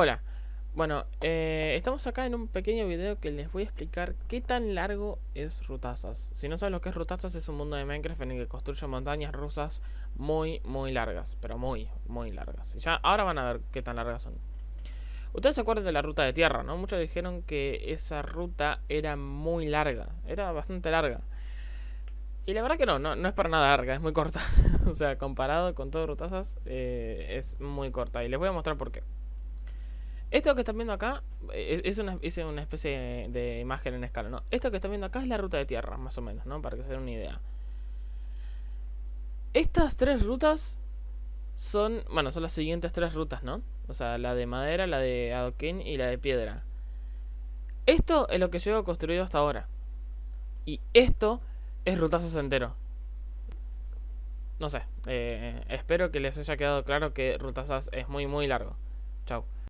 Hola, bueno, eh, estamos acá en un pequeño video que les voy a explicar qué tan largo es Rutazas. Si no saben lo que es Rutazas, es un mundo de Minecraft en el que construye montañas rusas muy, muy largas, pero muy, muy largas. Y ya ahora van a ver qué tan largas son. Ustedes se acuerdan de la ruta de tierra, ¿no? Muchos dijeron que esa ruta era muy larga, era bastante larga. Y la verdad que no, no, es para nada larga, es muy corta. o sea, comparado con todo Rutazas, eh, es muy corta. Y les voy a mostrar por qué. Esto que están viendo acá eh, es una, una especie de imagen en escala, ¿no? Esto que están viendo acá es la ruta de tierra, más o menos, ¿no? Para que se den una idea. Estas tres rutas son, bueno, son las siguientes tres rutas, ¿no? O sea, la de madera, la de adoquín y la de piedra. Esto es lo que he construido hasta ahora. Y esto es rutazos entero. No sé, eh, espero que les haya quedado claro que rutazas es muy muy largo. Chao.